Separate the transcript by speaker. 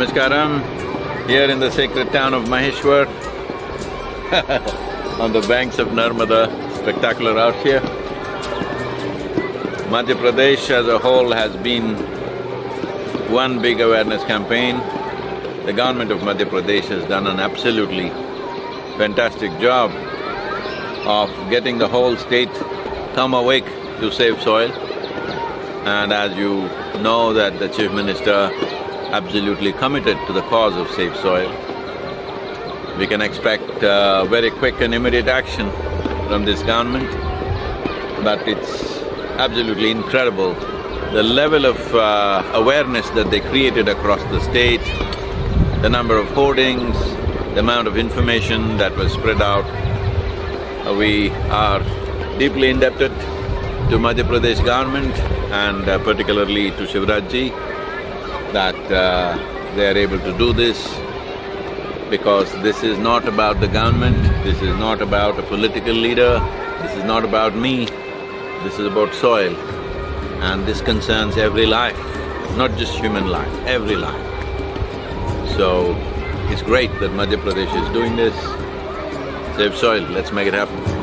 Speaker 1: Namaskaram, here in the sacred town of Maheshwar, on the banks of Narmada, spectacular out here. Madhya Pradesh as a whole has been one big awareness campaign. The government of Madhya Pradesh has done an absolutely fantastic job of getting the whole state come awake to save soil. And as you know that the Chief Minister absolutely committed to the cause of Save Soil. We can expect uh, very quick and immediate action from this government, but it's absolutely incredible the level of uh, awareness that they created across the state, the number of hoardings, the amount of information that was spread out. Uh, we are deeply indebted to Madhya Pradesh government and uh, particularly to Shivraj ji that uh, they are able to do this because this is not about the government, this is not about a political leader, this is not about me, this is about soil. And this concerns every life, not just human life, every life. So, it's great that Madhya Pradesh is doing this. Save soil, let's make it happen.